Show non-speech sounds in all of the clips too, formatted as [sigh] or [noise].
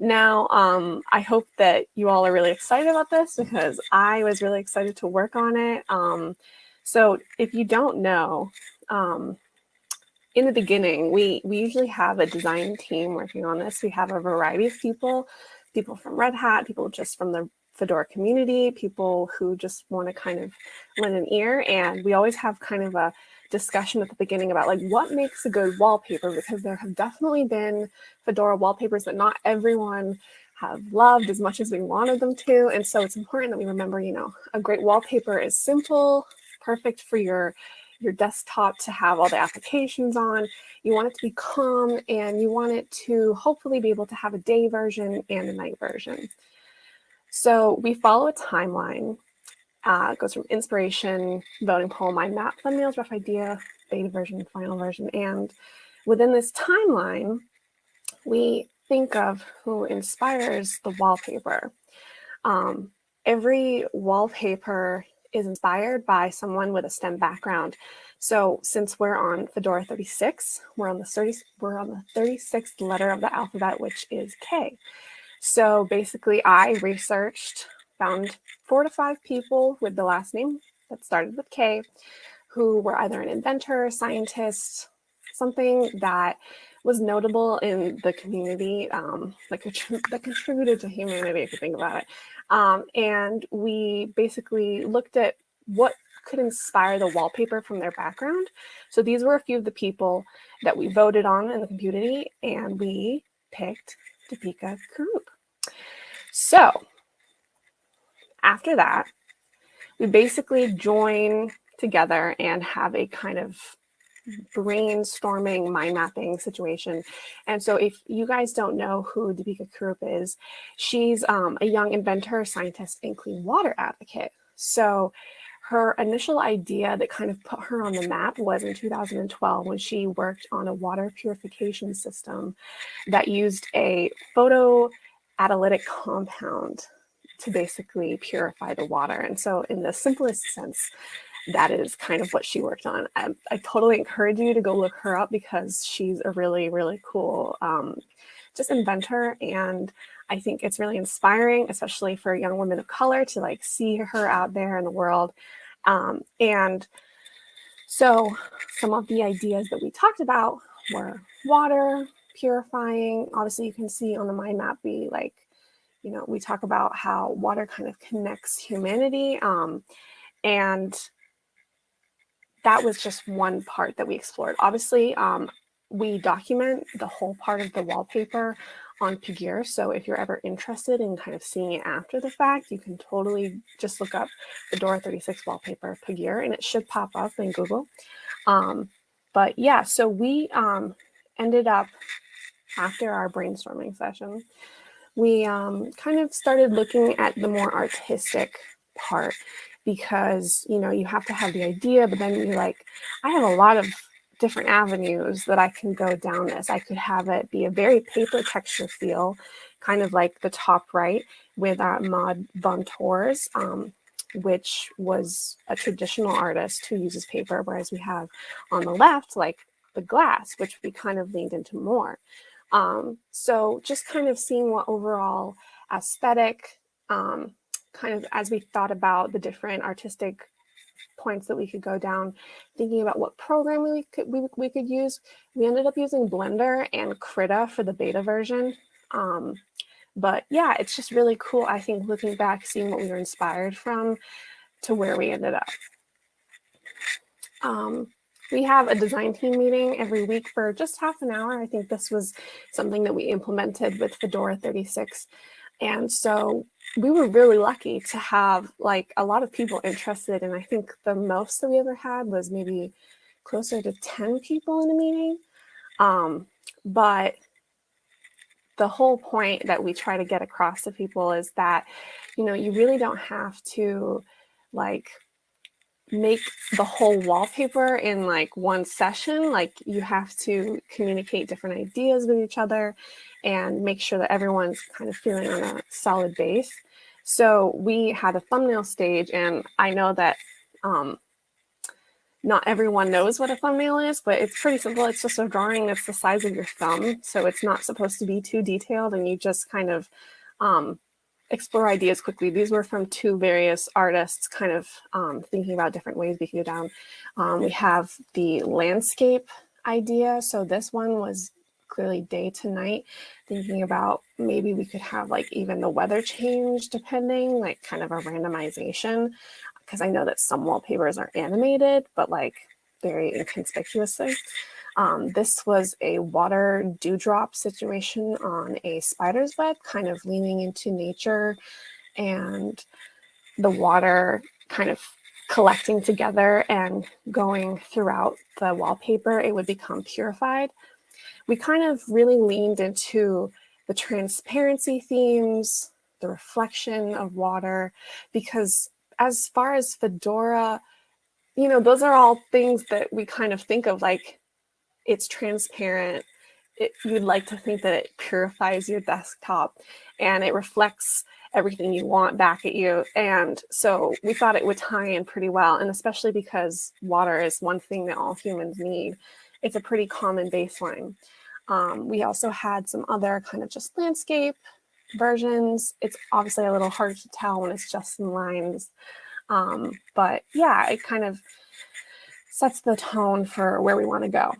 Now, um, I hope that you all are really excited about this because I was really excited to work on it. Um, so if you don't know, um, in the beginning, we, we usually have a design team working on this. We have a variety of people, people from Red Hat, people just from the Fedora community, people who just want to kind of lend an ear. And we always have kind of a discussion at the beginning about like what makes a good wallpaper because there have definitely been Fedora wallpapers that not everyone have loved as much as we wanted them to. And so it's important that we remember, you know, a great wallpaper is simple, perfect for your your desktop to have all the applications on. You want it to be calm and you want it to hopefully be able to have a day version and a night version. So we follow a timeline uh, goes from inspiration, voting poll, mind map, thumbnails, rough idea, beta version, final version. And within this timeline, we think of who inspires the wallpaper. Um, every wallpaper is inspired by someone with a STEM background. So since we're on Fedora 36, we're on the 30, we're on the 36th letter of the alphabet, which is K. So basically I researched found four to five people with the last name that started with K who were either an inventor, scientist, something that was notable in the community um, that, that contributed to humanity, if you think about it. Um, and we basically looked at what could inspire the wallpaper from their background. So these were a few of the people that we voted on in the community, and we picked Deepika Kurup. So after that, we basically join together and have a kind of brainstorming, mind mapping situation. And so if you guys don't know who Deepika Kurup is, she's um, a young inventor, scientist, and clean water advocate. So her initial idea that kind of put her on the map was in 2012 when she worked on a water purification system that used a photocatalytic compound to basically purify the water. And so in the simplest sense, that is kind of what she worked on. I, I totally encourage you to go look her up because she's a really, really cool um, just inventor. And I think it's really inspiring, especially for young women of color to like see her out there in the world. Um, and so some of the ideas that we talked about were water, purifying. Obviously you can see on the mind map, we like you know, we talk about how water kind of connects humanity. Um, and that was just one part that we explored. Obviously, um, we document the whole part of the wallpaper on Pagure. So if you're ever interested in kind of seeing it after the fact, you can totally just look up Fedora 36 wallpaper Pagure and it should pop up in Google. Um, but yeah, so we um, ended up after our brainstorming session, we um, kind of started looking at the more artistic part because, you know, you have to have the idea, but then you're like, I have a lot of different avenues that I can go down this. I could have it be a very paper texture feel, kind of like the top right with our Maud von Tors, um, which was a traditional artist who uses paper, whereas we have on the left, like the glass, which we kind of leaned into more. Um, so just kind of seeing what overall aesthetic, um, kind of as we thought about the different artistic points that we could go down, thinking about what program we could, we, we could use. We ended up using Blender and Krita for the beta version. Um, but yeah, it's just really cool, I think, looking back, seeing what we were inspired from to where we ended up. Um, we have a design team meeting every week for just half an hour. I think this was something that we implemented with Fedora 36. And so we were really lucky to have like a lot of people interested. And I think the most that we ever had was maybe closer to 10 people in a meeting. Um, but the whole point that we try to get across to people is that, you know, you really don't have to like make the whole wallpaper in like one session. Like you have to communicate different ideas with each other and make sure that everyone's kind of feeling on a solid base. So we had a thumbnail stage and I know that um, not everyone knows what a thumbnail is, but it's pretty simple. It's just a drawing that's the size of your thumb. So it's not supposed to be too detailed and you just kind of um, explore ideas quickly. These were from two various artists kind of um, thinking about different ways we can go down. Um, we have the landscape idea. So this one was clearly day to night, thinking about maybe we could have like even the weather change depending, like kind of a randomization because I know that some wallpapers are animated, but like very inconspicuously. Um, this was a water dewdrop situation on a spider's web, kind of leaning into nature and the water kind of collecting together and going throughout the wallpaper, it would become purified. We kind of really leaned into the transparency themes, the reflection of water, because as far as Fedora, you know, those are all things that we kind of think of like it's transparent. It, you'd like to think that it purifies your desktop and it reflects everything you want back at you. And so we thought it would tie in pretty well. And especially because water is one thing that all humans need. It's a pretty common baseline. Um, we also had some other kind of just landscape versions. It's obviously a little hard to tell when it's just in lines. Um, but yeah, it kind of sets the tone for where we want to go.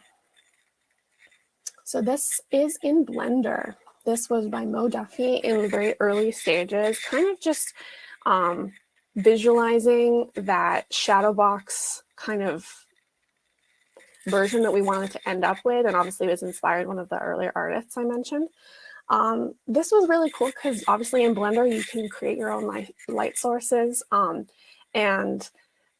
So this is in Blender. This was by Mo Duffy in the very early stages, kind of just um, visualizing that shadow box kind of version that we wanted to end up with. And obviously it was inspired one of the earlier artists I mentioned. Um, this was really cool because obviously in Blender, you can create your own light, light sources. Um, and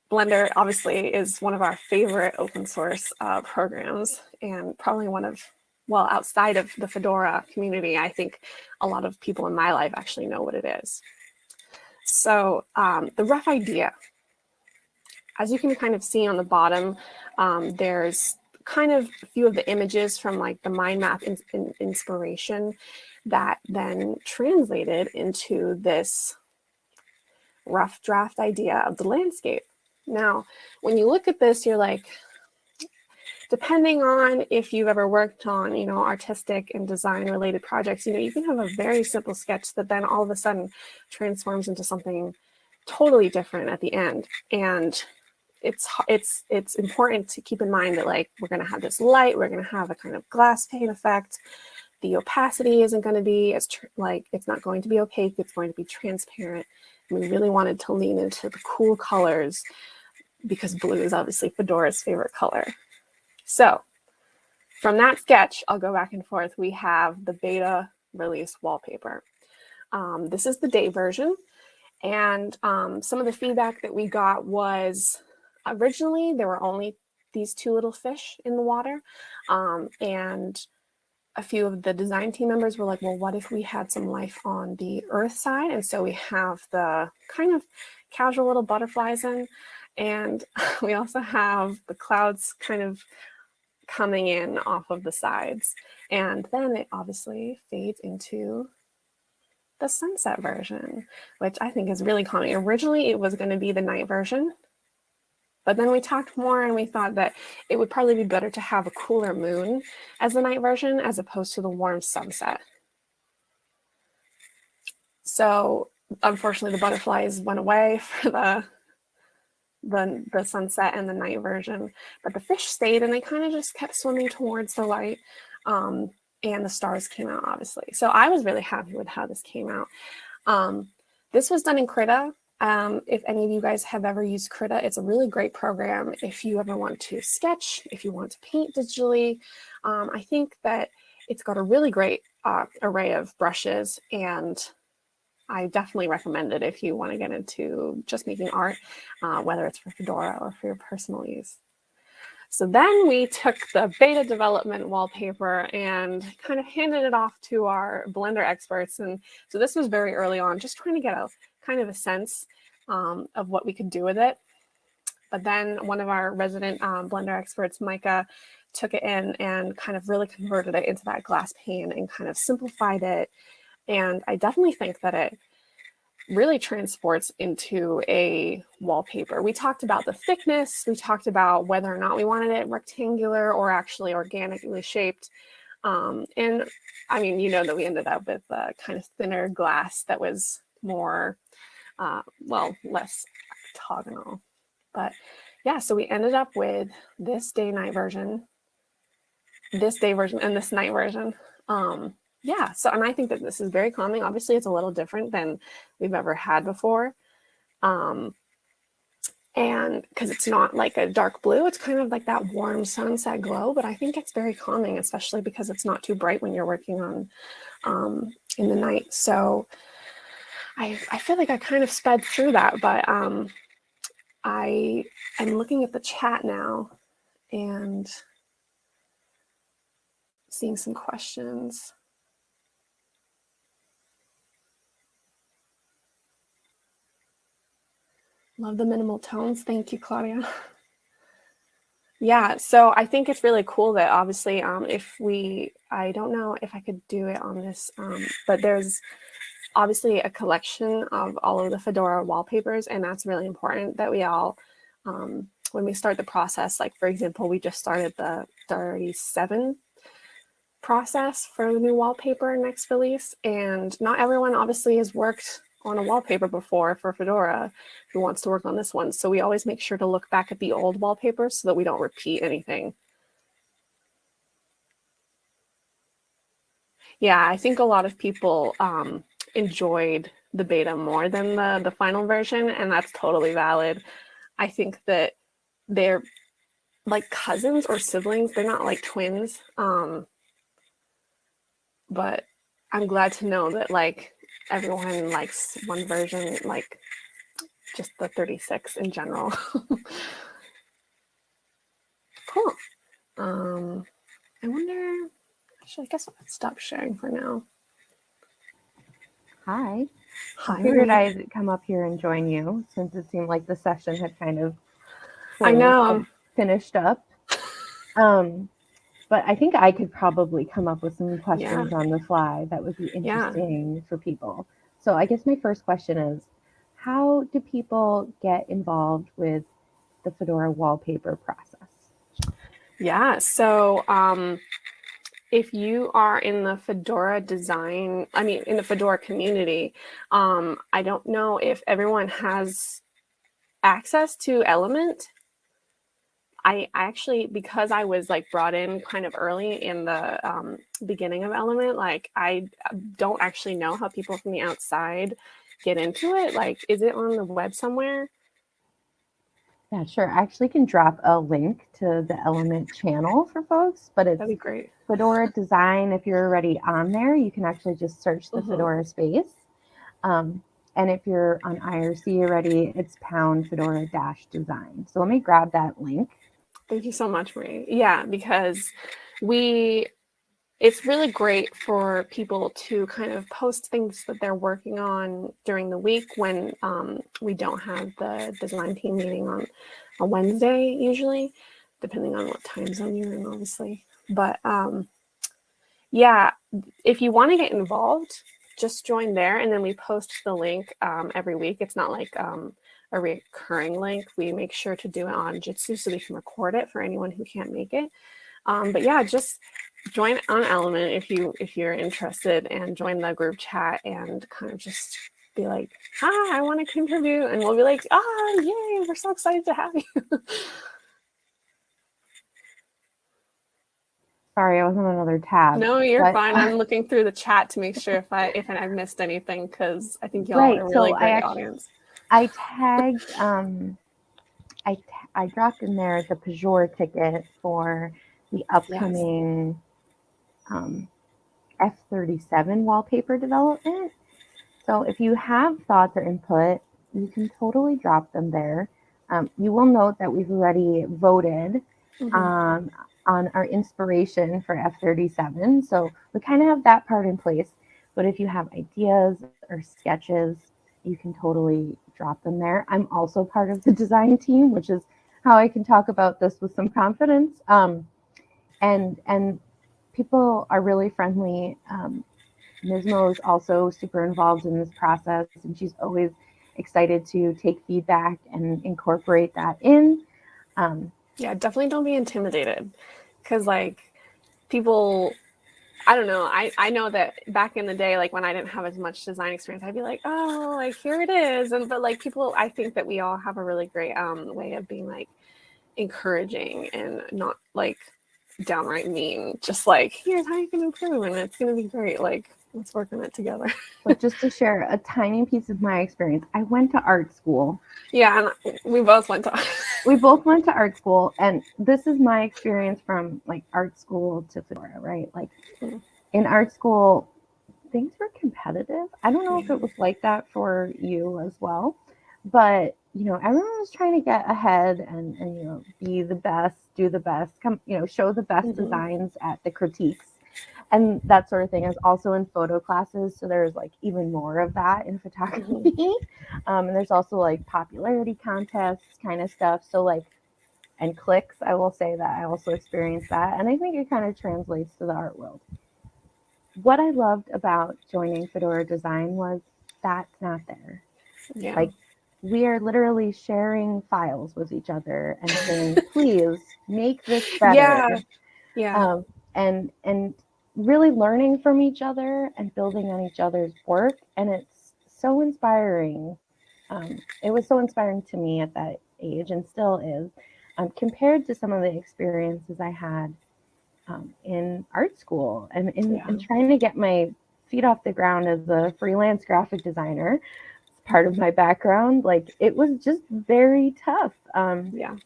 Blender obviously is one of our favorite open source uh, programs and probably one of, well, outside of the Fedora community, I think a lot of people in my life actually know what it is. So um, the rough idea, as you can kind of see on the bottom, um, there's kind of a few of the images from like the mind map in, in inspiration that then translated into this rough draft idea of the landscape. Now, when you look at this, you're like, depending on if you've ever worked on, you know, artistic and design related projects, you know, you can have a very simple sketch that then all of a sudden transforms into something totally different at the end. And it's it's it's important to keep in mind that like we're going to have this light, we're going to have a kind of glass pane effect. The opacity isn't going to be as like it's not going to be opaque, it's going to be transparent. And we really wanted to lean into the cool colors because blue is obviously Fedora's favorite color. So from that sketch, I'll go back and forth. We have the beta release wallpaper. Um, this is the day version. And um, some of the feedback that we got was originally there were only these two little fish in the water. Um, and a few of the design team members were like, well, what if we had some life on the earth side? And so we have the kind of casual little butterflies in, and [laughs] we also have the clouds kind of coming in off of the sides. And then it obviously fades into the sunset version, which I think is really calming. Originally, it was going to be the night version, but then we talked more and we thought that it would probably be better to have a cooler moon as the night version as opposed to the warm sunset. So unfortunately the butterflies went away [laughs] for the, the, the sunset and the night version, but the fish stayed and they kind of just kept swimming towards the light. Um, and the stars came out obviously. So I was really happy with how this came out. Um, this was done in Krita, um, if any of you guys have ever used Krita, it's a really great program if you ever want to sketch, if you want to paint digitally. Um, I think that it's got a really great uh, array of brushes and I definitely recommend it if you want to get into just making art, uh, whether it's for Fedora or for your personal use. So then we took the beta development wallpaper and kind of handed it off to our Blender experts. And so this was very early on, just trying to get a kind of a sense um, of what we could do with it. But then one of our resident um, Blender experts, Micah, took it in and kind of really converted it into that glass pane and kind of simplified it. And I definitely think that it really transports into a wallpaper. We talked about the thickness, we talked about whether or not we wanted it rectangular or actually organically shaped. Um, and I mean, you know that we ended up with a kind of thinner glass that was more, uh, well, less octagonal. But yeah, so we ended up with this day night version, this day version, and this night version. Um, yeah, so and I think that this is very calming. Obviously, it's a little different than we've ever had before. Um, and because it's not like a dark blue, it's kind of like that warm sunset glow, but I think it's very calming, especially because it's not too bright when you're working on um, in the night. So I, I feel like I kind of sped through that, but um, I am looking at the chat now and seeing some questions. Love the minimal tones. Thank you, Claudia. [laughs] Yeah, so I think it's really cool that obviously um, if we, I don't know if I could do it on this, um, but there's obviously a collection of all of the Fedora wallpapers, and that's really important that we all, um, when we start the process, like for example, we just started the 37 process for the new wallpaper next release, and not everyone obviously has worked on a wallpaper before for Fedora who wants to work on this one. So we always make sure to look back at the old wallpapers so that we don't repeat anything. Yeah, I think a lot of people um, enjoyed the beta more than the, the final version, and that's totally valid. I think that they're like cousins or siblings. They're not like twins. Um, but I'm glad to know that like everyone likes one version, like just the 36 in general. [laughs] cool. Um, I wonder, actually, I guess I'll stop sharing for now. Hi. Hi. I figured I'd come up here and join you since it seemed like the session had kind of I know. finished up. Um, but I think I could probably come up with some questions yeah. on the fly that would be interesting yeah. for people. So I guess my first question is, how do people get involved with the Fedora wallpaper process? Yeah, so um, if you are in the Fedora design, I mean, in the Fedora community, um, I don't know if everyone has access to Element I actually, because I was like brought in kind of early in the um, beginning of Element, like I uh, don't actually know how people from the outside get into it. Like, is it on the web somewhere? Yeah, sure. I actually can drop a link to the Element channel for folks, but it's That'd be great. Fedora Design. If you're already on there, you can actually just search the mm -hmm. Fedora space. Um, and if you're on IRC already, it's pound Fedora dash design. So let me grab that link. Thank you so much, Marie. Yeah, because we, it's really great for people to kind of post things that they're working on during the week when um, we don't have the design team meeting on a Wednesday usually, depending on what time zone you're in, obviously. But um, yeah, if you want to get involved, just join there and then we post the link um, every week. It's not like um, a recurring link. We make sure to do it on Jitsi so we can record it for anyone who can't make it. Um, but yeah, just join on Element if you if you're interested and join the group chat and kind of just be like, hi, I want to contribute. And we'll be like, ah, oh, yay, we're so excited to have you. [laughs] Sorry, I was on another tab. No, you're but, fine. I'm [laughs] looking through the chat to make sure if I if I've missed anything because I think y'all right, are a really so great actually, audience. I tagged, um, I, I dropped in there the Pagure ticket for the upcoming yes. um, F37 wallpaper development. So if you have thoughts or input, you can totally drop them there. Um, you will note that we've already voted mm -hmm. um, on our inspiration for F37. So we kind of have that part in place. But if you have ideas or sketches, you can totally drop them there. I'm also part of the design team, which is how I can talk about this with some confidence. Um, and and people are really friendly. Um, Mizmo is also super involved in this process, and she's always excited to take feedback and incorporate that in. Um, yeah, definitely don't be intimidated because like people I don't know. I, I know that back in the day, like when I didn't have as much design experience, I'd be like, oh, like here it is. And but like people, I think that we all have a really great um way of being like encouraging and not like downright mean. Just like here's how you can improve, and it's gonna be great. Like let's work on it together. [laughs] but just to share a tiny piece of my experience, I went to art school. Yeah, and we both went to. [laughs] we both went to art school, and this is my experience from like art school to Fedora, right? Like mm. in art school, things were competitive. I don't know if it was like that for you as well, but you know, everyone was trying to get ahead and and you know be the best, do the best, come you know show the best mm-hmm. designs at the critiques and that sort of thing is also in photo classes so there's like even more of that in [laughs] photography. Um, and there's also like popularity contests kind of stuff so like and clicks i will say that i also experienced that and i think it kind of translates to the art world. What i loved about joining fedora design was that's not there. Yeah. like we are literally sharing files with each other and saying [laughs] please make this better. Yeah yeah. Um, and and really learning from each other and building on each other's work. And it's so inspiring. Um, it was so inspiring to me at that age and still is um, compared to some of the experiences I had um, in art school and in, yeah. in, trying to get my feet off the ground as a freelance graphic designer. It's part of my background, like it was just very tough. Um, yeah.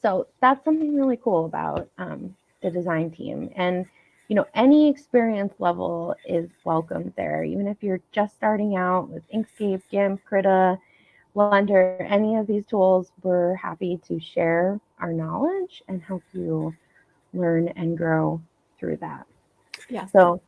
So that's something really cool about um, the design team. And you know, any experience level is welcome there. Even if you're just starting out with Inkscape, GIMP, Krita, Blender, any of these tools, we're happy to share our knowledge and help you learn and grow through that. Yeah. So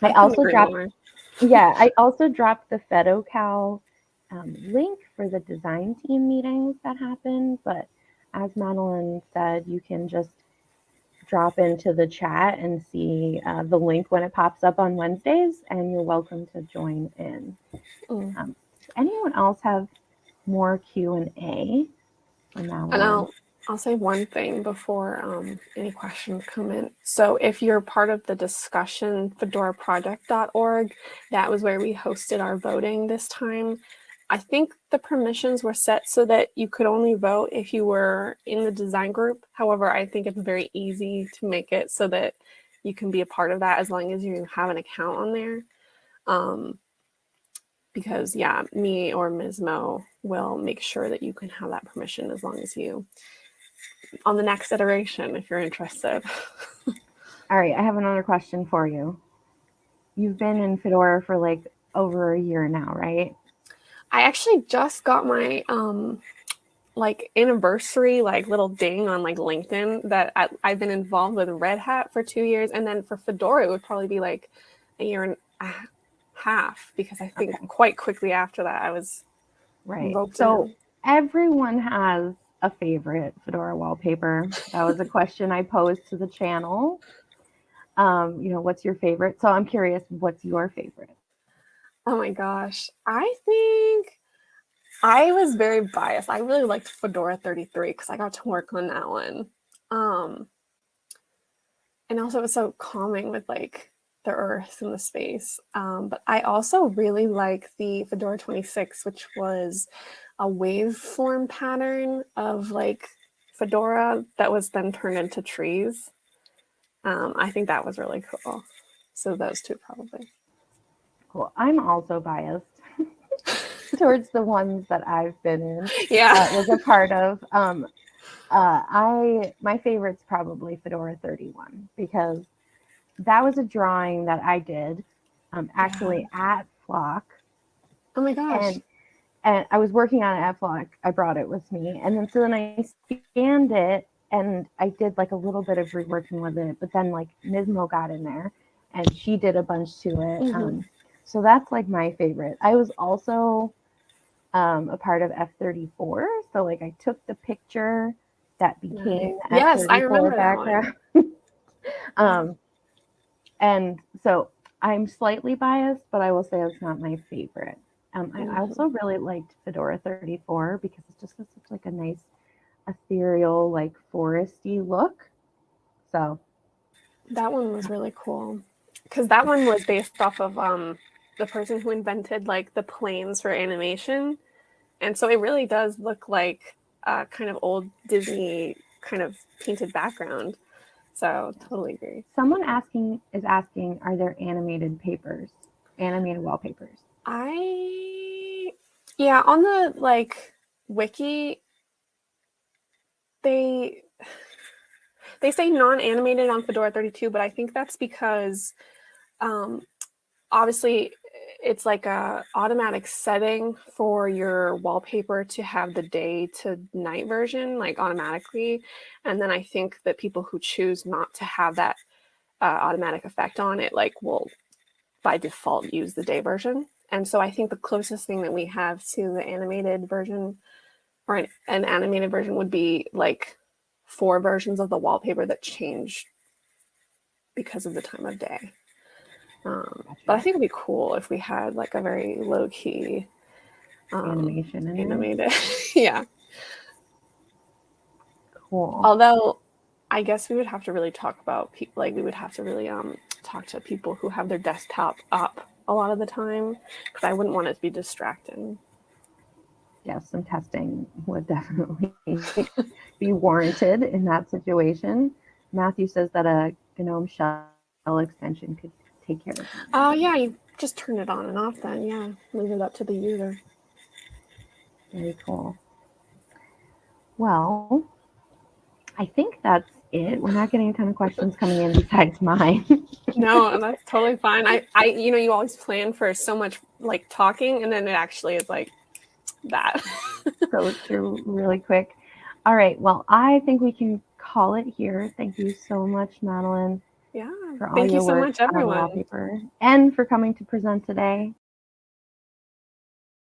I also dropped, yeah, I also dropped the FedoCal um, link for the design team meetings that happen. But as Madeline said, you can just drop into the chat and see uh, the link when it pops up on Wednesdays, and you're welcome to join in. Mm. Um, anyone else have more Q and A? And I'll I'll say one thing before um, any questions come in. So if you're part of the discussion, fedoraproject.org, that was where we hosted our voting this time. I think the permissions were set so that you could only vote if you were in the design group. However, I think it's very easy to make it so that you can be a part of that as long as you have an account on there. Um, because yeah, me or Mizmo will make sure that you can have that permission as long as you, on the next iteration, if you're interested. [laughs] All right, I have another question for you. You've been in Fedora for like over a year now, right? I actually just got my um like anniversary like little ding on like LinkedIn that I, have been involved with Red Hat for two years, and then for Fedora it would probably be like a year and a half because I think okay. quite quickly after that I was right. So in. everyone has a favorite Fedora wallpaper. That was a question I posed to the channel. Um, you know, what's your favorite? So I'm curious, what's your favorite? Oh my gosh. I think I was very biased. I really liked Fedora 33 because I got to work on that one. Um, and also it was so calming with like the earth and the space. Um, but I also really like the Fedora 26, which was a waveform pattern of like Fedora that was then turned into trees. Um, I think that was really cool. So those two probably. Cool. I'm also biased [laughs] towards the ones that I've been in. Yeah. Uh, was a part of. Um, uh, I my favorite's probably Fedora 31 because that was a drawing that I did um, actually yeah. at Flock. Oh my gosh. And, and I was working on it at Flock. I brought it with me. And then so then I scanned it and I did like a little bit of reworking with it. But then like Mizmo got in there and she did a bunch to it. Mm-hmm. Um, so that's like my favorite. I was also um, a part of F34. So like I took the picture that became yes, I remember background. [laughs] um, and so I'm slightly biased, but I will say it's not my favorite. Um, I Mhm. also really liked Fedora 34 because it just has such like a nice ethereal, like foresty look. So That one was really cool because that one was based off of um, the person who invented like the planes for animation, and so it really does look like a kind of old Disney kind of painted background. So totally agree. someone asking is asking, are there animated papers, animated wallpapers? I yeah, on the like wiki they they say non-animated on Fedora 32, but I think that's because um obviously it's like a automatic setting for your wallpaper to have the day to night version like automatically and then i think that people who choose not to have that uh, automatic effect on it like will by default use the day version and so i think the closest thing that we have to the animated version or an, an animated version would be like four versions of the wallpaper that change because of the time of day um, but I think it'd be cool if we had like a very low key um, Animation animated. [laughs] yeah. Cool. Although I guess we would have to really talk about people like we would have to really um talk to people who have their desktop up a lot of the time because I wouldn't want it to be distracting. yes, some testing would [laughs] definitely be warranted in that situation. Matthew says that a GNOME shell extension could take care of that. Oh yeah, you just turn it on and off then. Yeah, leave it up to the user. Very cool. Well, I think that's it. We're not getting a ton of questions coming in besides mine. [laughs] No, that's totally fine. I, I, you know, you always plan for so much like talking, and then it actually is like that. [laughs] Go through really quick. All right. Well, I think we can call it here. Thank you so much, Madeline, yeah. Thank you so work much, everyone. wallpaper and for coming to present today.